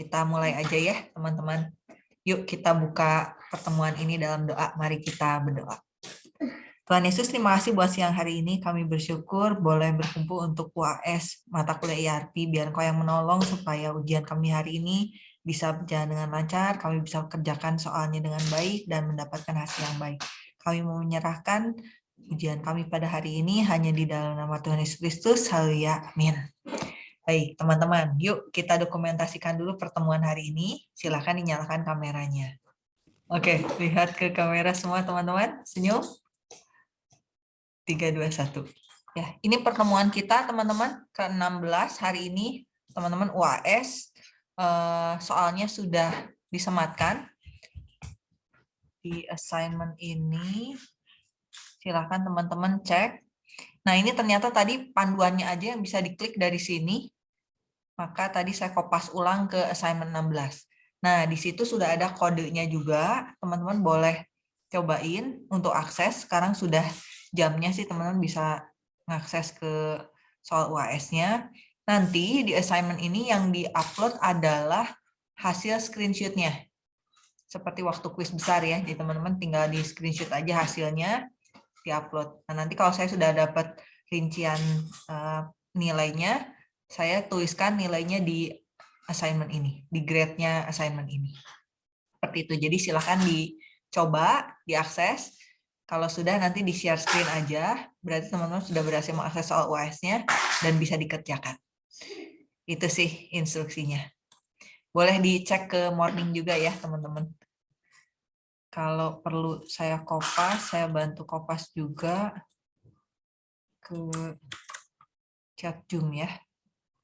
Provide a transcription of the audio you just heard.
kita mulai aja ya teman-teman. Yuk kita buka pertemuan ini dalam doa. Mari kita berdoa. Tuhan Yesus, terima kasih buat siang hari ini. Kami bersyukur boleh berkumpul untuk UAS mata kuliah IRP. Biar kau yang menolong supaya ujian kami hari ini bisa berjalan dengan lancar. Kami bisa kerjakan soalnya dengan baik dan mendapatkan hasil yang baik. Kami mau menyerahkan ujian kami pada hari ini hanya di dalam nama Tuhan Yesus Kristus. Haleluya. Amin. Baik, teman-teman. Yuk kita dokumentasikan dulu pertemuan hari ini. Silahkan dinyalakan kameranya. Oke, lihat ke kamera semua teman-teman. Senyum. 3, 2, 1. Ya, ini pertemuan kita teman-teman ke-16 hari ini. Teman-teman UAS eh, soalnya sudah disematkan di assignment ini. Silahkan teman-teman cek. Nah, ini ternyata tadi panduannya aja yang bisa diklik dari sini. Maka tadi saya kopas ulang ke assignment 16. Nah, di situ sudah ada kodenya juga. Teman-teman boleh cobain untuk akses. Sekarang sudah jamnya sih teman-teman bisa mengakses ke soal UAS-nya. Nanti di assignment ini yang di-upload adalah hasil screenshot-nya. Seperti waktu kuis besar ya, jadi teman-teman tinggal di screenshot aja hasilnya, di-upload. Nah, nanti kalau saya sudah dapat rincian uh, nilainya, saya tuliskan nilainya di assignment ini, di grade-nya assignment ini. Seperti itu, jadi silahkan dicoba, diakses, kalau sudah nanti di share screen aja, berarti teman-teman sudah berhasil mengakses soal UAS-nya dan bisa dikerjakan. Itu sih instruksinya. Boleh dicek ke morning juga ya teman-teman. Kalau perlu saya kopas, saya bantu kopas juga ke chat Zoom ya.